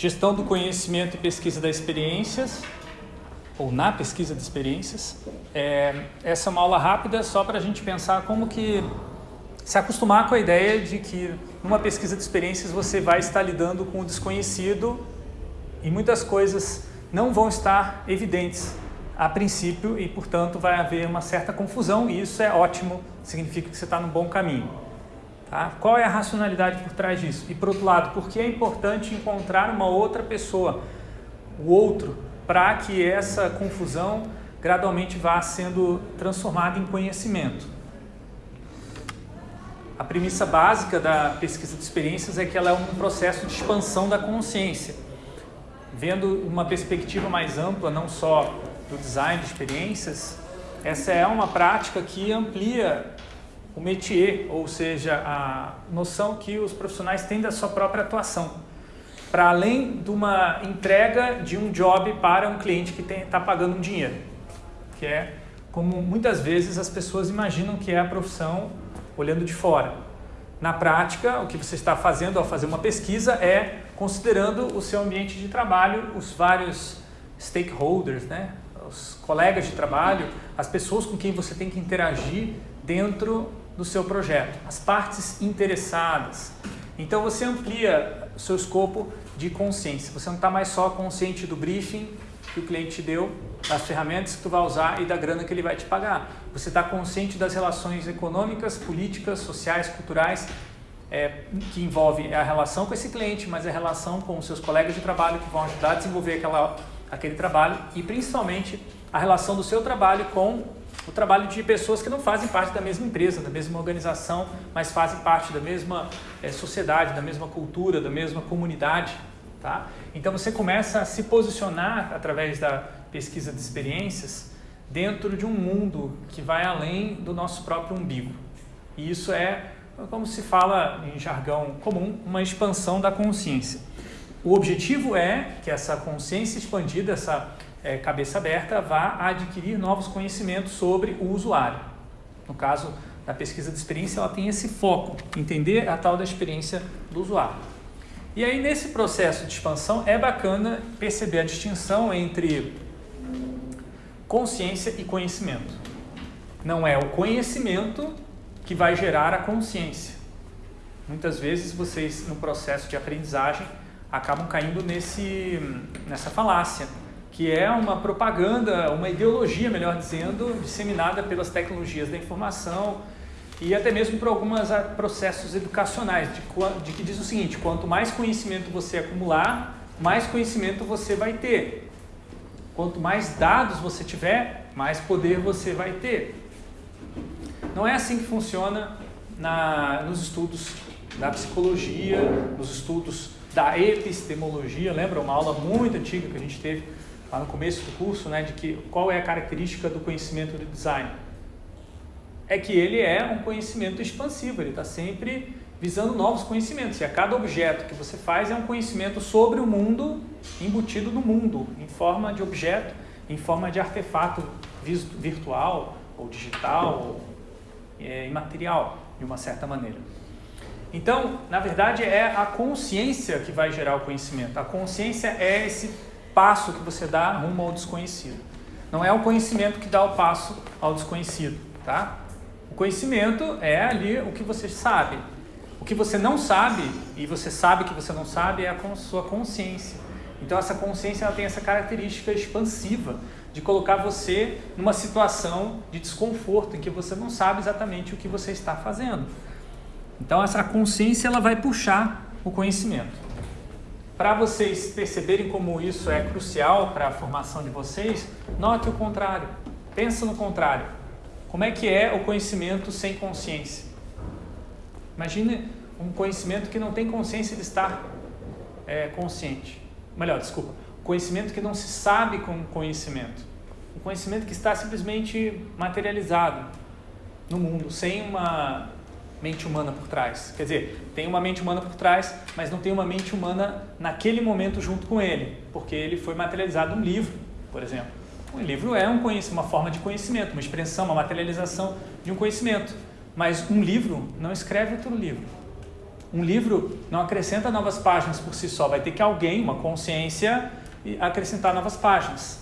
gestão do conhecimento e pesquisa das experiências, ou na pesquisa de experiências. É, essa é uma aula rápida só para a gente pensar como que se acostumar com a ideia de que numa pesquisa de experiências você vai estar lidando com o desconhecido e muitas coisas não vão estar evidentes a princípio e, portanto, vai haver uma certa confusão e isso é ótimo, significa que você está no bom caminho. Tá? Qual é a racionalidade por trás disso? E, por outro lado, por que é importante encontrar uma outra pessoa, o outro, para que essa confusão gradualmente vá sendo transformada em conhecimento? A premissa básica da pesquisa de experiências é que ela é um processo de expansão da consciência, vendo uma perspectiva mais ampla, não só do design de experiências, essa é uma prática que amplia o métier, ou seja, a noção que os profissionais têm da sua própria atuação, para além de uma entrega de um job para um cliente que está pagando um dinheiro, que é como muitas vezes as pessoas imaginam que é a profissão olhando de fora. Na prática, o que você está fazendo ao fazer uma pesquisa é considerando o seu ambiente de trabalho, os vários stakeholders, né? os colegas de trabalho, as pessoas com quem você tem que interagir dentro do seu projeto, as partes interessadas. Então você amplia o seu escopo de consciência. Você não está mais só consciente do briefing que o cliente te deu, das ferramentas que tu vai usar e da grana que ele vai te pagar. Você está consciente das relações econômicas, políticas, sociais, culturais, é, que envolve a relação com esse cliente, mas a relação com os seus colegas de trabalho que vão ajudar a desenvolver aquela aquele trabalho e principalmente a relação do seu trabalho com o trabalho de pessoas que não fazem parte da mesma empresa, da mesma organização, mas fazem parte da mesma é, sociedade, da mesma cultura, da mesma comunidade. Tá? Então você começa a se posicionar através da pesquisa de experiências dentro de um mundo que vai além do nosso próprio umbigo. E isso é, como se fala em jargão comum, uma expansão da consciência. O objetivo é que essa consciência expandida, essa é, cabeça aberta, vá adquirir novos conhecimentos sobre o usuário. No caso da pesquisa de experiência, ela tem esse foco, entender a tal da experiência do usuário. E aí, nesse processo de expansão, é bacana perceber a distinção entre consciência e conhecimento. Não é o conhecimento que vai gerar a consciência. Muitas vezes vocês, no processo de aprendizagem, acabam caindo nesse, nessa falácia, que é uma propaganda, uma ideologia, melhor dizendo, disseminada pelas tecnologias da informação e até mesmo por alguns processos educacionais, de, de que diz o seguinte, quanto mais conhecimento você acumular, mais conhecimento você vai ter. Quanto mais dados você tiver, mais poder você vai ter. Não é assim que funciona na, nos estudos da psicologia, nos estudos da epistemologia, lembra uma aula muito antiga que a gente teve lá no começo do curso, né, de que qual é a característica do conhecimento do design? É que ele é um conhecimento expansivo, ele está sempre visando novos conhecimentos. E a cada objeto que você faz é um conhecimento sobre o mundo, embutido no mundo, em forma de objeto, em forma de artefato virtual ou digital ou é, imaterial, de uma certa maneira. Então, na verdade, é a consciência que vai gerar o conhecimento. A consciência é esse passo que você dá rumo ao desconhecido. Não é o conhecimento que dá o passo ao desconhecido, tá? O conhecimento é ali o que você sabe. O que você não sabe, e você sabe que você não sabe, é a sua consciência. Então, essa consciência ela tem essa característica expansiva de colocar você numa situação de desconforto em que você não sabe exatamente o que você está fazendo. Então essa consciência ela vai puxar o conhecimento. Para vocês perceberem como isso é crucial para a formação de vocês, note o contrário. Pensa no contrário. Como é que é o conhecimento sem consciência? Imagine um conhecimento que não tem consciência de estar é, consciente. Melhor, desculpa. Conhecimento que não se sabe com conhecimento. Um conhecimento que está simplesmente materializado no mundo, sem uma mente humana por trás. Quer dizer, tem uma mente humana por trás, mas não tem uma mente humana naquele momento junto com ele, porque ele foi materializado num livro, por exemplo. Um livro é um uma forma de conhecimento, uma expressão, uma materialização de um conhecimento. Mas um livro não escreve outro livro. Um livro não acrescenta novas páginas por si só, vai ter que alguém, uma consciência, acrescentar novas páginas.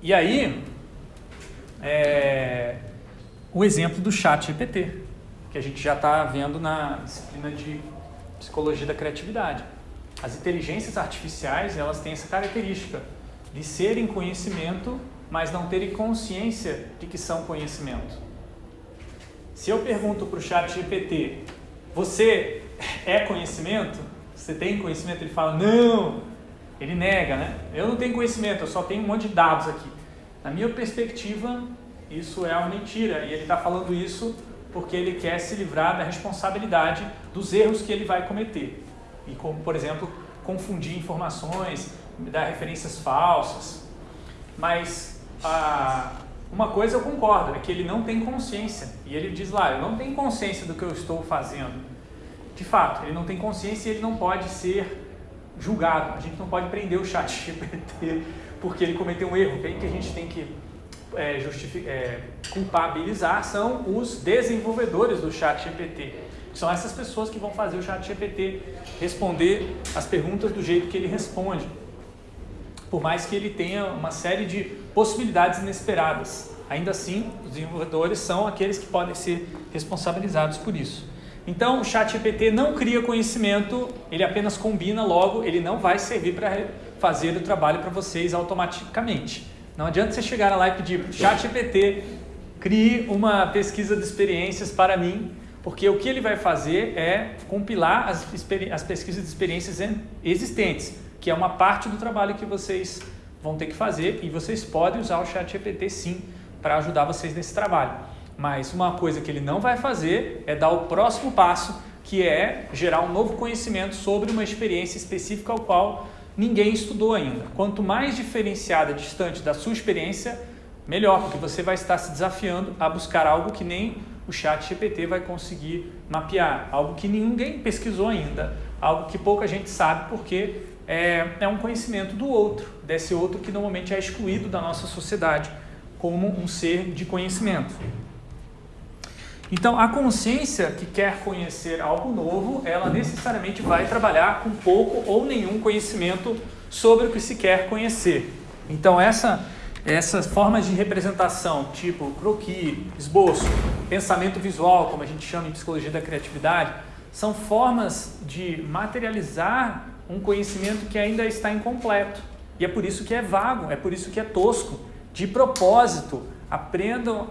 E aí, é, o exemplo do chat GPT, que a gente já está vendo na disciplina de psicologia da criatividade. As inteligências artificiais, elas têm essa característica de serem conhecimento, mas não terem consciência de que são conhecimento. Se eu pergunto para o chat GPT, você é conhecimento? Você tem conhecimento? Ele fala, não! Ele nega, né? Eu não tenho conhecimento, eu só tenho um monte de dados aqui. Na minha perspectiva, isso é uma mentira. E ele está falando isso porque ele quer se livrar da responsabilidade dos erros que ele vai cometer. E como, por exemplo, confundir informações, dar referências falsas. Mas a, uma coisa eu concordo, é que ele não tem consciência. E ele diz lá, eu não tenho consciência do que eu estou fazendo. De fato, ele não tem consciência e ele não pode ser julgado. A gente não pode prender o chat GPT porque ele cometeu um erro. Quem que a gente tem que é, é, culpabilizar são os desenvolvedores do chat GPT. São essas pessoas que vão fazer o chat GPT responder as perguntas do jeito que ele responde. Por mais que ele tenha uma série de possibilidades inesperadas. Ainda assim, os desenvolvedores são aqueles que podem ser responsabilizados por isso. Então, o chat GPT não cria conhecimento, ele apenas combina, logo ele não vai servir para fazer o trabalho para vocês automaticamente. Não adianta você chegar lá e pedir chat GPT, crie uma pesquisa de experiências para mim, porque o que ele vai fazer é compilar as, as pesquisas de experiências existentes, que é uma parte do trabalho que vocês vão ter que fazer e vocês podem usar o chat GPT sim para ajudar vocês nesse trabalho. Mas uma coisa que ele não vai fazer é dar o próximo passo, que é gerar um novo conhecimento sobre uma experiência específica ao qual ninguém estudou ainda. Quanto mais diferenciada, distante da sua experiência, melhor, porque você vai estar se desafiando a buscar algo que nem o chat GPT vai conseguir mapear, algo que ninguém pesquisou ainda, algo que pouca gente sabe porque é, é um conhecimento do outro, desse outro que normalmente é excluído da nossa sociedade como um ser de conhecimento. Então, a consciência que quer conhecer algo novo, ela necessariamente vai trabalhar com pouco ou nenhum conhecimento sobre o que se quer conhecer. Então, essa, essas formas de representação, tipo croquis, esboço, pensamento visual, como a gente chama em psicologia da criatividade, são formas de materializar um conhecimento que ainda está incompleto. E é por isso que é vago, é por isso que é tosco. De propósito, aprendam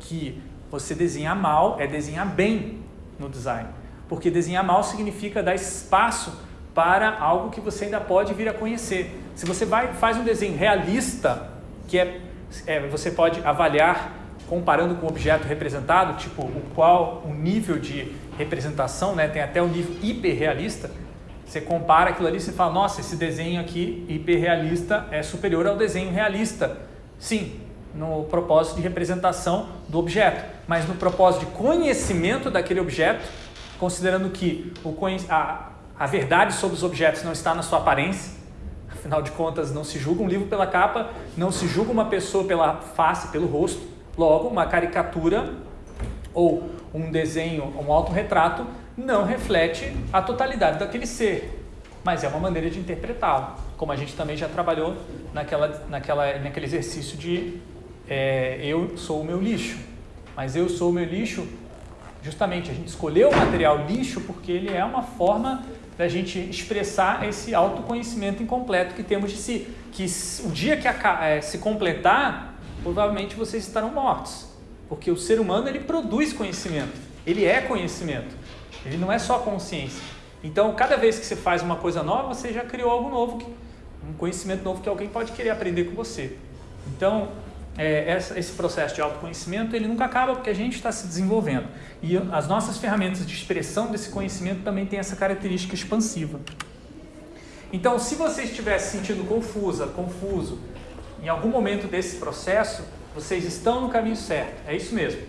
que você desenhar mal é desenhar bem no design. Porque desenhar mal significa dar espaço para algo que você ainda pode vir a conhecer. Se você vai, faz um desenho realista, que é, é você pode avaliar comparando com o objeto representado, tipo o qual o nível de representação, né, tem até o nível hiperrealista, você compara aquilo ali e fala, nossa, esse desenho aqui hiperrealista é superior ao desenho realista. Sim, no propósito de representação do objeto, mas no propósito de conhecimento daquele objeto, considerando que o, a, a verdade sobre os objetos não está na sua aparência, afinal de contas, não se julga um livro pela capa, não se julga uma pessoa pela face, pelo rosto, logo, uma caricatura ou um desenho, um autorretrato, não reflete a totalidade daquele ser, mas é uma maneira de interpretá-lo, como a gente também já trabalhou naquela, naquela, naquele exercício de é, eu sou o meu lixo. Mas eu sou o meu lixo, justamente a gente escolheu o material lixo porque ele é uma forma da gente expressar esse autoconhecimento incompleto que temos de si. Que o dia que a, é, se completar, provavelmente vocês estarão mortos. Porque o ser humano ele produz conhecimento, ele é conhecimento, ele não é só consciência. Então, cada vez que você faz uma coisa nova, você já criou algo novo, um conhecimento novo que alguém pode querer aprender com você. Então, é, essa, esse processo de autoconhecimento ele nunca acaba porque a gente está se desenvolvendo. E as nossas ferramentas de expressão desse conhecimento também têm essa característica expansiva. Então, se você estiver se sentindo confusa, confuso, em algum momento desse processo, vocês estão no caminho certo. É isso mesmo.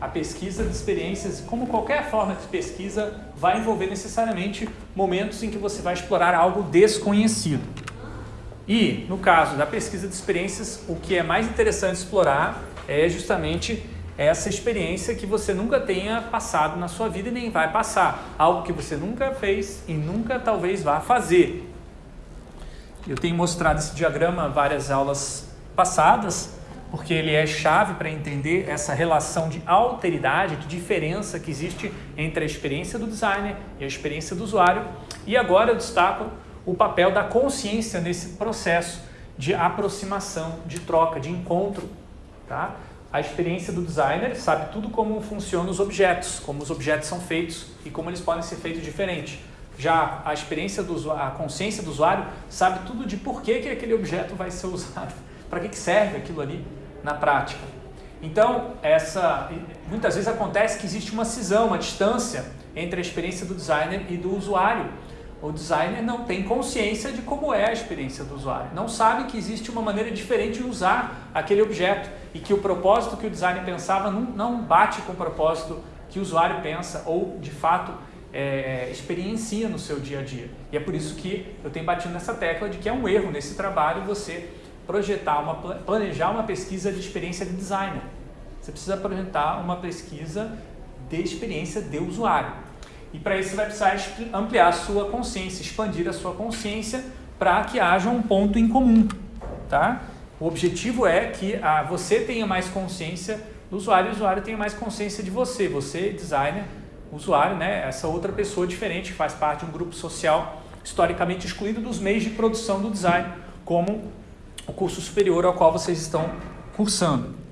A pesquisa de experiências, como qualquer forma de pesquisa, vai envolver necessariamente momentos em que você vai explorar algo desconhecido. E, no caso da pesquisa de experiências, o que é mais interessante explorar é justamente essa experiência que você nunca tenha passado na sua vida e nem vai passar. Algo que você nunca fez e nunca talvez vá fazer. Eu tenho mostrado esse diagrama várias aulas passadas, porque ele é chave para entender essa relação de alteridade, de diferença que existe entre a experiência do designer e a experiência do usuário. E agora eu destaco o papel da consciência nesse processo de aproximação, de troca, de encontro. Tá? A experiência do designer sabe tudo como funcionam os objetos, como os objetos são feitos e como eles podem ser feitos diferente. Já a experiência do usuário, a consciência do usuário sabe tudo de por que, que aquele objeto vai ser usado, para que, que serve aquilo ali na prática. Então, essa, muitas vezes acontece que existe uma cisão, uma distância entre a experiência do designer e do usuário. O designer não tem consciência de como é a experiência do usuário, não sabe que existe uma maneira diferente de usar aquele objeto e que o propósito que o designer pensava não, bate com o propósito que o usuário pensa ou, de fato, é, experiencia no seu dia a dia. E é por isso que eu tenho batido nessa tecla de que é um erro nesse trabalho você projetar, uma, planejar uma pesquisa de experiência de designer. Você precisa projetar uma pesquisa de experiência de usuário. E para isso vai precisar ampliar a sua consciência, expandir a sua consciência para que haja um ponto em comum. Tá? O objetivo é que a, você tenha mais consciência do usuário e o usuário tenha mais consciência de você. Você, designer, usuário, né? essa outra pessoa diferente que faz parte de um grupo social historicamente excluído dos meios de produção do design, como o curso superior ao qual vocês estão cursando.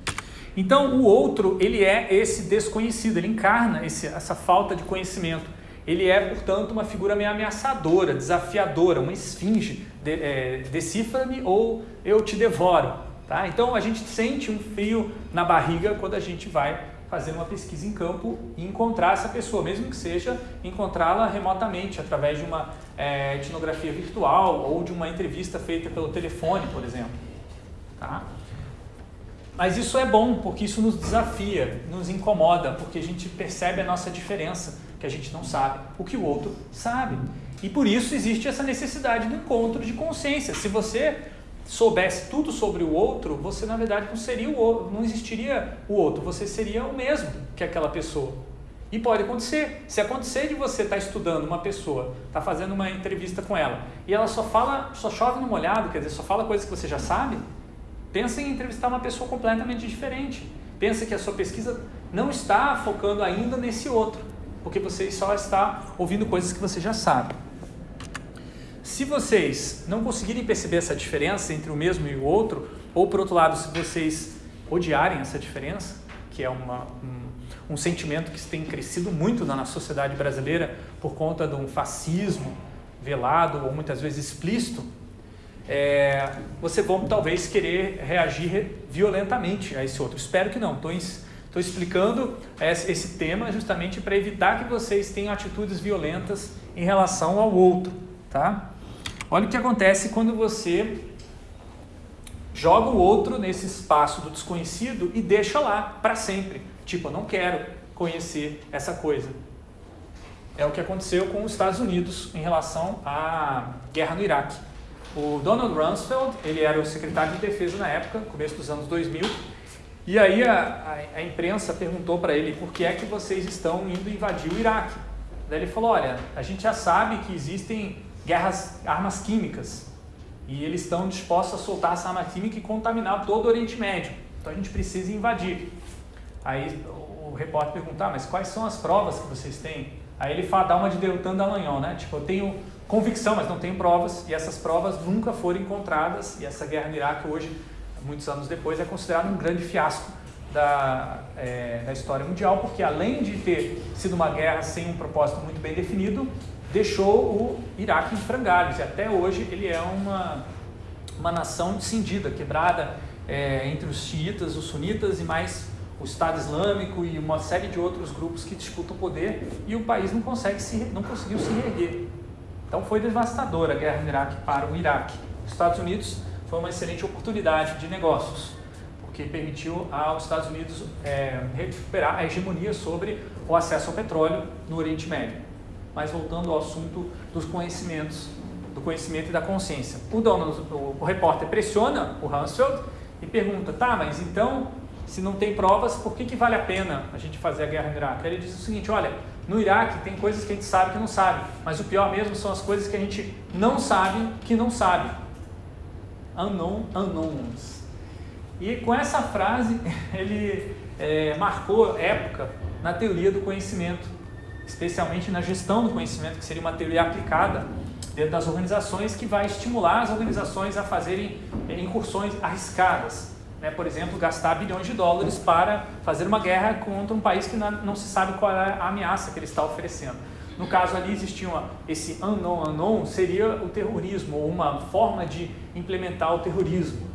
Então, o outro, ele é esse desconhecido, ele encarna esse, essa falta de conhecimento. Ele é, portanto, uma figura meio ameaçadora, desafiadora, uma esfinge, de, é, decifra-me ou eu te devoro. Tá? Então, a gente sente um frio na barriga quando a gente vai fazer uma pesquisa em campo e encontrar essa pessoa, mesmo que seja encontrá-la remotamente, através de uma é, etnografia virtual ou de uma entrevista feita pelo telefone, por exemplo. Tá? Mas isso é bom, porque isso nos desafia, nos incomoda, porque a gente percebe a nossa diferença, que a gente não sabe o que o outro sabe. E por isso existe essa necessidade do encontro de consciência. Se você soubesse tudo sobre o outro, você na verdade não seria o outro, não existiria o outro, você seria o mesmo que aquela pessoa. E pode acontecer. Se acontecer de você estar tá estudando uma pessoa, estar tá fazendo uma entrevista com ela, e ela só fala, só chove no molhado, quer dizer, só fala coisas que você já sabe, pensa em entrevistar uma pessoa completamente diferente. Pensa que a sua pesquisa não está focando ainda nesse outro, porque você só está ouvindo coisas que você já sabe. Se vocês não conseguirem perceber essa diferença entre o mesmo e o outro, ou por outro lado, se vocês odiarem essa diferença, que é uma, um, um sentimento que tem crescido muito na sociedade brasileira por conta de um fascismo velado ou muitas vezes explícito, é, você vão talvez querer reagir violentamente a esse outro. Espero que não. Estou explicando esse tema justamente para evitar que vocês tenham atitudes violentas em relação ao outro. Tá? Olha o que acontece quando você joga o outro nesse espaço do desconhecido e deixa lá para sempre. Tipo, eu não quero conhecer essa coisa. É o que aconteceu com os Estados Unidos em relação à guerra no Iraque. O Donald Rumsfeld, ele era o secretário de defesa na época, começo dos anos 2000, e aí a, a, a imprensa perguntou para ele por que é que vocês estão indo invadir o Iraque. Daí ele falou, olha, a gente já sabe que existem guerras, armas químicas. E eles estão dispostos a soltar essa arma química e contaminar todo o Oriente Médio. Então a gente precisa invadir. Aí o repórter pergunta, ah, mas quais são as provas que vocês têm? Aí ele fala, dá uma de Deltan Dallagnol, né? Tipo, eu tenho convicção, mas não tenho provas, e essas provas nunca foram encontradas, e essa guerra no Iraque hoje, muitos anos depois, é considerada um grande fiasco da, é, da história mundial, porque além de ter sido uma guerra sem um propósito muito bem definido, deixou o Iraque em frangalhos e até hoje ele é uma, uma nação cindida, quebrada é, entre os xiitas, os sunitas e mais o Estado Islâmico e uma série de outros grupos que disputam o poder e o país não, consegue se, não conseguiu se reerguer. Então foi devastadora a guerra no Iraque para o Iraque. Os Estados Unidos foi uma excelente oportunidade de negócios, porque permitiu aos Estados Unidos é, recuperar a hegemonia sobre o acesso ao petróleo no Oriente Médio. Mas voltando ao assunto dos conhecimentos, do conhecimento e da consciência. O, dono, o, o repórter pressiona o Hansfeld e pergunta, tá, mas então, se não tem provas, por que, que vale a pena a gente fazer a guerra no Iraque? Ele diz o seguinte, olha, no Iraque tem coisas que a gente sabe que não sabe, mas o pior mesmo são as coisas que a gente não sabe que não sabe. Unknown unknowns. E com essa frase ele é, marcou época na teoria do conhecimento, especialmente na gestão do conhecimento, que seria uma teoria aplicada dentro das organizações que vai estimular as organizações a fazerem é, incursões arriscadas. Né? Por exemplo, gastar bilhões de dólares para fazer uma guerra contra um país que não se sabe qual é a ameaça que ele está oferecendo. No caso ali existia esse unknown unknown, seria o terrorismo, ou uma forma de implementar o terrorismo.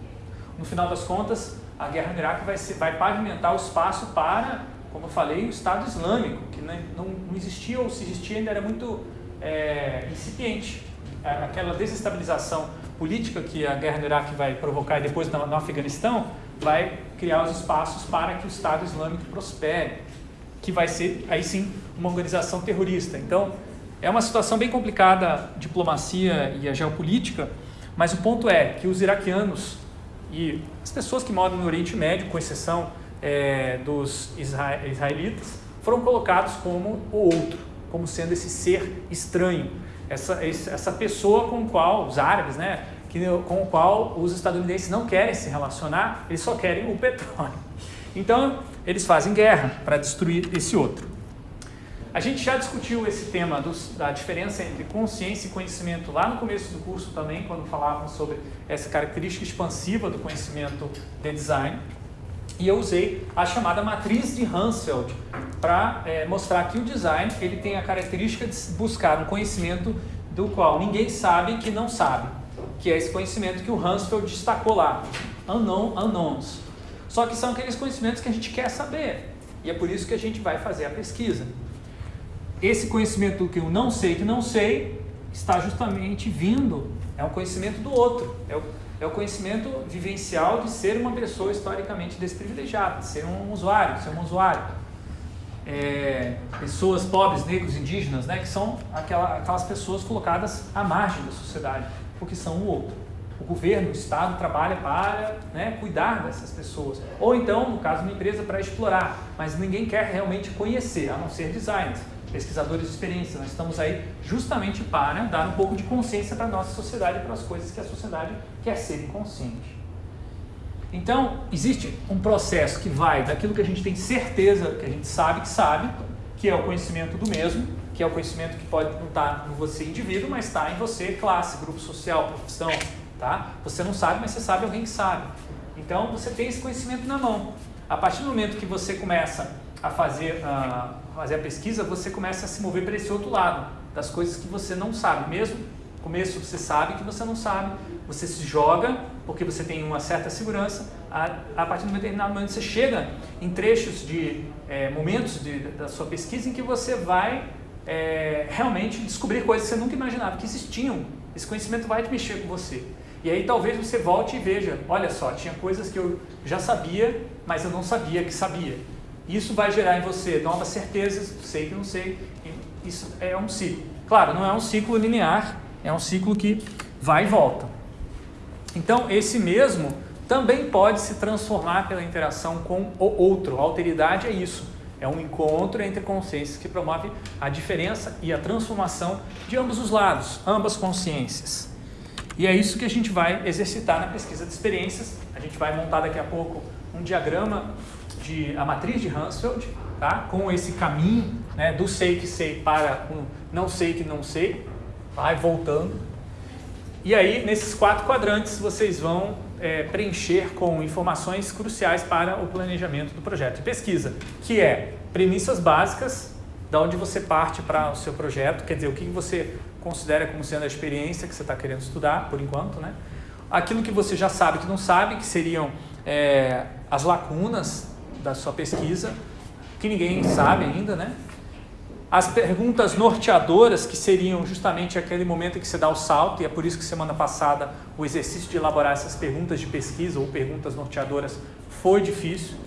No final das contas, a guerra no Iraque vai, ser, vai pavimentar o espaço para, como eu falei, o Estado Islâmico, que não, não existia, ou se existia ainda era muito é, incipiente. Aquela desestabilização política que a guerra no Iraque vai provocar e depois no, Afeganistão, vai criar os espaços para que o Estado Islâmico prospere que vai ser, aí sim, uma organização terrorista. Então, é uma situação bem complicada a diplomacia e a geopolítica, mas o ponto é que os iraquianos e as pessoas que moram no Oriente Médio, com exceção é, dos israelitas, foram colocados como o outro, como sendo esse ser estranho, essa, essa pessoa com qual os árabes, né, que, com o qual os estadunidenses não querem se relacionar, eles só querem o petróleo. Então, eles fazem guerra para destruir esse outro. A gente já discutiu esse tema dos, da diferença entre consciência e conhecimento lá no começo do curso também, quando falávamos sobre essa característica expansiva do conhecimento de design. E eu usei a chamada matriz de Hansfeld para é, mostrar que o design ele tem a característica de buscar um conhecimento do qual ninguém sabe que não sabe, que é esse conhecimento que o Hansfeld destacou lá, unknown unknowns. Só que são aqueles conhecimentos que a gente quer saber. E é por isso que a gente vai fazer a pesquisa. Esse conhecimento que eu não sei que não sei está justamente vindo, é um conhecimento do outro. É o, é o conhecimento vivencial de ser uma pessoa historicamente desprivilegiada, de ser um usuário, de ser um usuário. É, pessoas pobres, negros, indígenas, né, que são aquela, aquelas pessoas colocadas à margem da sociedade, porque são o outro o governo, o Estado trabalha para né, cuidar dessas pessoas. Ou então, no caso, uma empresa para explorar, mas ninguém quer realmente conhecer, a não ser designers, pesquisadores de experiência. Nós estamos aí justamente para dar um pouco de consciência para a nossa sociedade, para as coisas que a sociedade quer ser inconsciente. Então, existe um processo que vai daquilo que a gente tem certeza, que a gente sabe que sabe, que é o conhecimento do mesmo, que é o conhecimento que pode não estar em você indivíduo, mas está em você, classe, grupo social, profissão, tá? Você não sabe, mas você sabe alguém que sabe. Então você tem esse conhecimento na mão. A partir do momento que você começa a fazer, a fazer a pesquisa, você começa a se mover para esse outro lado, das coisas que você não sabe. Mesmo no começo você sabe que você não sabe, você se joga porque você tem uma certa segurança. A, a partir de um determinado momento você chega em trechos de é, momentos de, da sua pesquisa em que você vai é, realmente descobrir coisas que você nunca imaginava que existiam. Esse conhecimento vai te mexer com você. E aí talvez você volte e veja, olha só, tinha coisas que eu já sabia, mas eu não sabia que sabia. Isso vai gerar em você novas certezas, sei que não sei. Isso é um ciclo. Claro, não é um ciclo linear, é um ciclo que vai e volta. Então, esse mesmo também pode se transformar pela interação com o outro. A alteridade é isso. É um encontro entre consciências que promove a diferença e a transformação de ambos os lados, ambas consciências. E é isso que a gente vai exercitar na pesquisa de experiências. A gente vai montar daqui a pouco um diagrama de a matriz de Hansfeld, tá? com esse caminho né, do sei que sei para um não sei que não sei, vai voltando. E aí, nesses quatro quadrantes, vocês vão é, preencher com informações cruciais para o planejamento do projeto de pesquisa, que é premissas básicas, da onde você parte para o seu projeto, quer dizer, o que você considera como sendo a experiência que você está querendo estudar, por enquanto, né? Aquilo que você já sabe que não sabe, que seriam é, as lacunas da sua pesquisa, que ninguém sabe ainda, né? As perguntas norteadoras, que seriam justamente aquele momento em que você dá o salto, e é por isso que semana passada o exercício de elaborar essas perguntas de pesquisa ou perguntas norteadoras foi difícil.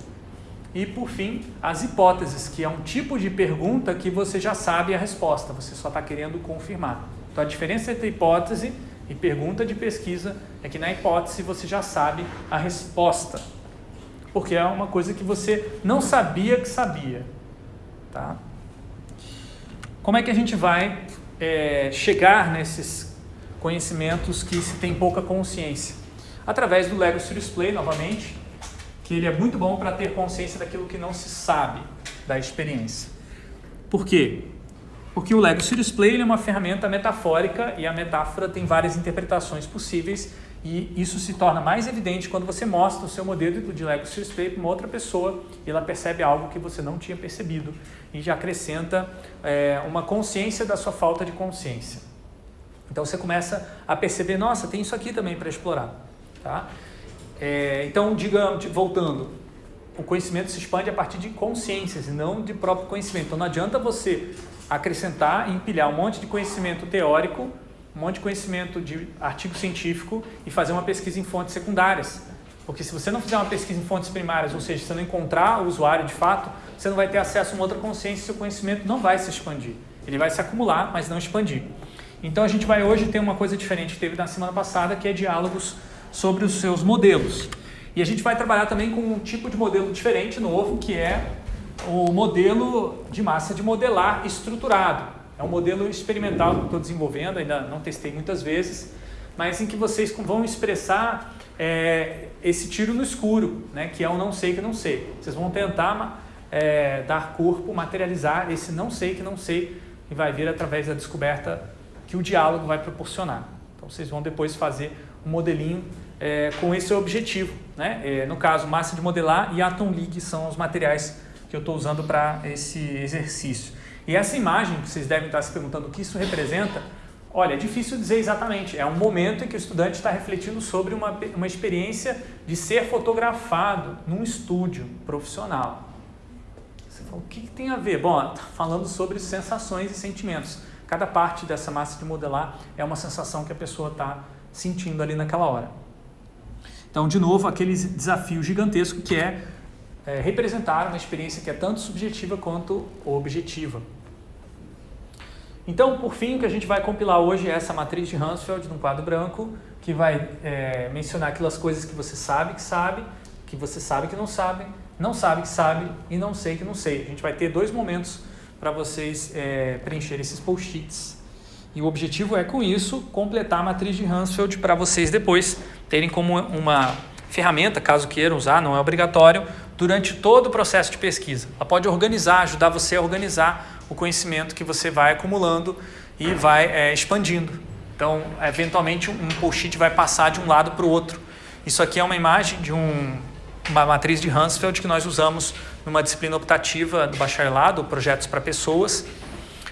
E, por fim, as hipóteses, que é um tipo de pergunta que você já sabe a resposta, você só está querendo confirmar. Então, a diferença entre hipótese e pergunta de pesquisa é que na hipótese você já sabe a resposta. Porque é uma coisa que você não sabia que sabia. Tá? Como é que a gente vai é, chegar nesses conhecimentos que se tem pouca consciência? Através do Lego Serious Play, novamente, que ele é muito bom para ter consciência daquilo que não se sabe da experiência. Por quê? Porque o Lego Serious Play é uma ferramenta metafórica e a metáfora tem várias interpretações possíveis e isso se torna mais evidente quando você mostra o seu modelo de Lego Serious Play para uma outra pessoa e ela percebe algo que você não tinha percebido e já acrescenta é, uma consciência da sua falta de consciência. Então você começa a perceber, nossa, tem isso aqui também para explorar. Tá? É, então, digamos, voltando, o conhecimento se expande a partir de consciências e não de próprio conhecimento. Então não adianta você acrescentar e empilhar um monte de conhecimento teórico, um monte de conhecimento de artigo científico e fazer uma pesquisa em fontes secundárias. Porque se você não fizer uma pesquisa em fontes primárias, ou seja, se você não encontrar o usuário de fato, você não vai ter acesso a uma outra consciência e seu conhecimento não vai se expandir. Ele vai se acumular, mas não expandir. Então a gente vai hoje ter uma coisa diferente que teve na semana passada, que é diálogos sobre os seus modelos. E a gente vai trabalhar também com um tipo de modelo diferente, novo, que é o modelo de massa de modelar estruturado. É um modelo experimental que estou desenvolvendo, ainda não testei muitas vezes, mas em que vocês vão expressar é, esse tiro no escuro, né, que é o não sei que não sei. Vocês vão tentar é, dar corpo, materializar esse não sei que não sei, e vai vir através da descoberta que o diálogo vai proporcionar. Então vocês vão depois fazer um modelinho é, com esse objetivo. Né? É, no caso, massa de modelar e Atom League são os materiais que eu estou usando para esse exercício. E essa imagem, que vocês devem estar se perguntando o que isso representa, olha, é difícil dizer exatamente. É um momento em que o estudante está refletindo sobre uma, uma experiência de ser fotografado num estúdio profissional. Você fala, o que, que tem a ver? Bom, está falando sobre sensações e sentimentos. Cada parte dessa massa de modelar é uma sensação que a pessoa está sentindo ali naquela hora. Então, de novo, aquele desafio gigantesco que é, é representar uma experiência que é tanto subjetiva quanto objetiva. Então, por fim, o que a gente vai compilar hoje é essa matriz de Hansfeld num quadro branco, que vai é, mencionar aquelas coisas que você sabe que sabe, que você sabe que não sabe, não sabe que sabe e não sei que não sei. A gente vai ter dois momentos para vocês é, preencher esses post-its. E o objetivo é, com isso, completar a matriz de Hansfeld para vocês depois terem como uma ferramenta, caso queiram usar, não é obrigatório, durante todo o processo de pesquisa. Ela pode organizar, ajudar você a organizar o conhecimento que você vai acumulando e vai é, expandindo. Então, eventualmente, um post-it vai passar de um lado para o outro. Isso aqui é uma imagem de um, uma matriz de Hansfeld que nós usamos numa disciplina optativa do bacharelado, Projetos para Pessoas.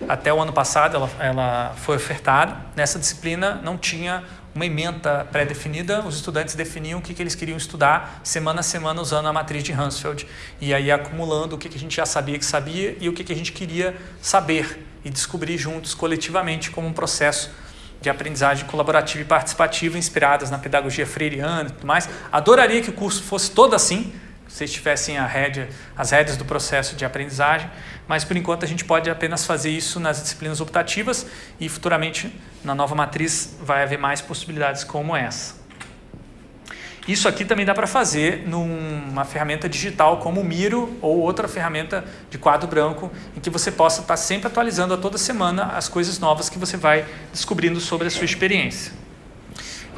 Até o ano passado ela, ela foi ofertada. Nessa disciplina não tinha uma ementa pré-definida, os estudantes definiam o que, que eles queriam estudar semana a semana usando a matriz de Hansfeld e aí acumulando o que, que a gente já sabia que sabia e o que, que a gente queria saber e descobrir juntos, coletivamente, como um processo de aprendizagem colaborativa e participativa inspiradas na pedagogia freiriana e tudo mais. Adoraria que o curso fosse todo assim, vocês tivessem rédea, as rédeas do processo de aprendizagem, mas por enquanto a gente pode apenas fazer isso nas disciplinas optativas e futuramente na nova matriz vai haver mais possibilidades como essa. Isso aqui também dá para fazer numa ferramenta digital como o Miro ou outra ferramenta de quadro branco em que você possa estar sempre atualizando a toda semana as coisas novas que você vai descobrindo sobre a sua experiência.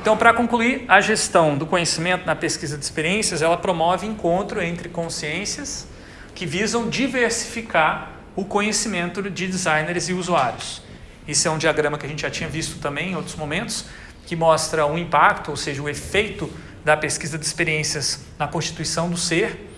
Então, para concluir, a gestão do conhecimento na pesquisa de experiências, ela promove encontro entre consciências que visam diversificar o conhecimento de designers e usuários. Isso é um diagrama que a gente já tinha visto também em outros momentos, que mostra o impacto, ou seja, o efeito da pesquisa de experiências na constituição do ser.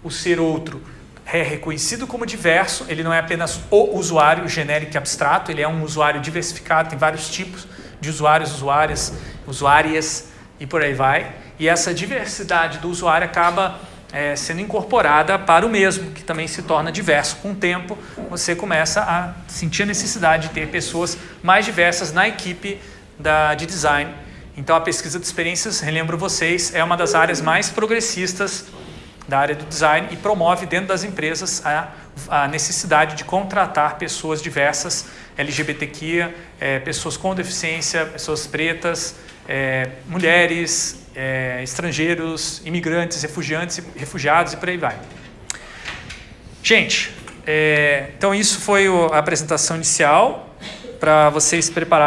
O ser outro é reconhecido como diverso, ele não é apenas o usuário genérico e abstrato, ele é um usuário diversificado, tem vários tipos de usuários, usuárias, usuárias e por aí vai. E essa diversidade do usuário acaba é, sendo incorporada para o mesmo, que também se torna diverso. Com o tempo, você começa a sentir a necessidade de ter pessoas mais diversas na equipe da, de design. Então, a pesquisa de experiências, relembro vocês, é uma das áreas mais progressistas da área do design e promove dentro das empresas a, a necessidade de contratar pessoas diversas LGBTQIA, é, pessoas com deficiência, pessoas pretas, é, mulheres, é, estrangeiros, imigrantes, refugiantes, refugiados e por aí vai. Gente, é, então isso foi a apresentação inicial para vocês prepararem.